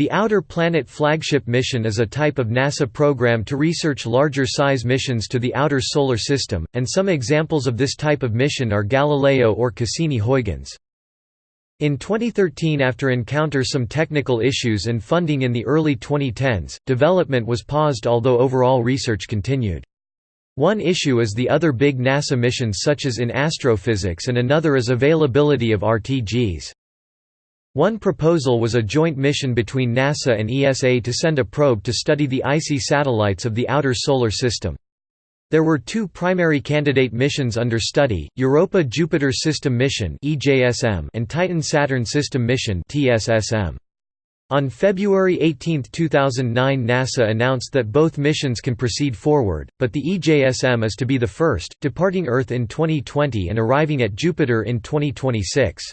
The Outer Planet Flagship Mission is a type of NASA program to research larger size missions to the outer solar system, and some examples of this type of mission are Galileo or Cassini-Huygens. In 2013 after encounter some technical issues and funding in the early 2010s, development was paused although overall research continued. One issue is the other big NASA missions such as in astrophysics and another is availability of RTGs. One proposal was a joint mission between NASA and ESA to send a probe to study the icy satellites of the outer solar system. There were two primary candidate missions under study, Europa-Jupiter System Mission and Titan-Saturn System Mission On February 18, 2009 NASA announced that both missions can proceed forward, but the EJSM is to be the first, departing Earth in 2020 and arriving at Jupiter in 2026.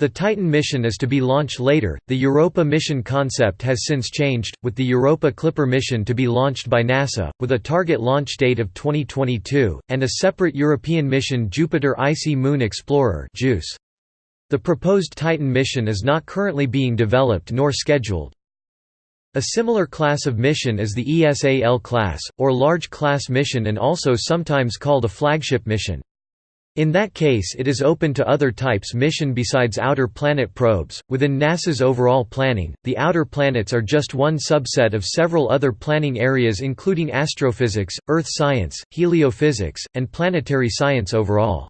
The Titan mission is to be launched later. The Europa mission concept has since changed, with the Europa Clipper mission to be launched by NASA, with a target launch date of 2022, and a separate European mission Jupiter Icy Moon Explorer JUICE. The proposed Titan mission is not currently being developed nor scheduled. A similar class of mission is the ESA-L class, or large class mission and also sometimes called a flagship mission. In that case it is open to other types mission besides outer planet probes. Within NASA's overall planning, the outer planets are just one subset of several other planning areas including astrophysics, earth science, heliophysics, and planetary science overall.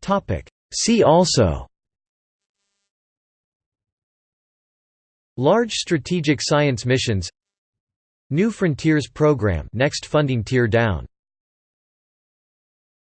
Topic: See also Large strategic science missions New Frontiers program next funding tier down